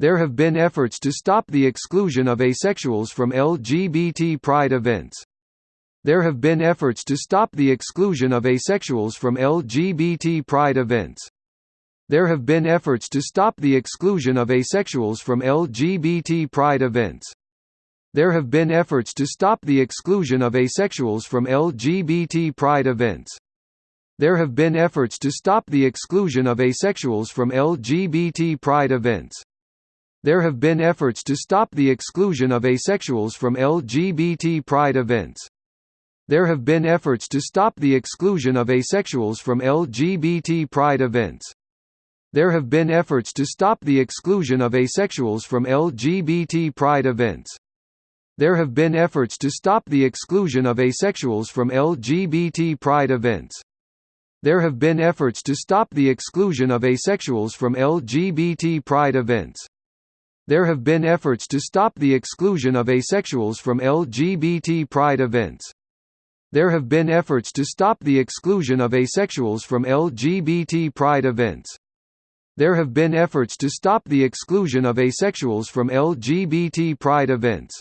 There have been efforts to stop the exclusion of asexuals from LGBT pride events. There have been efforts to stop the exclusion of asexuals from LGBT pride events. There have been efforts to stop the exclusion of asexuals from LGBT pride events. There have been efforts to stop the exclusion of asexuals from LGBT pride events. There have been efforts to stop the exclusion of asexuals from LGBT pride events. There have been efforts to stop the exclusion of asexuals from LGBT pride events. There have been efforts to stop the exclusion of asexuals from LGBT pride events. There have been efforts to stop the exclusion of asexuals from LGBT pride events. There have been efforts to stop the exclusion of asexuals from LGBT pride events. There have been efforts to stop the exclusion of asexuals from LGBT pride events. There have been efforts to stop the exclusion of asexuals from LGBT pride events. There have been efforts to stop the exclusion of asexuals from LGBT pride events. There have been efforts to stop the exclusion of asexuals from LGBT pride events.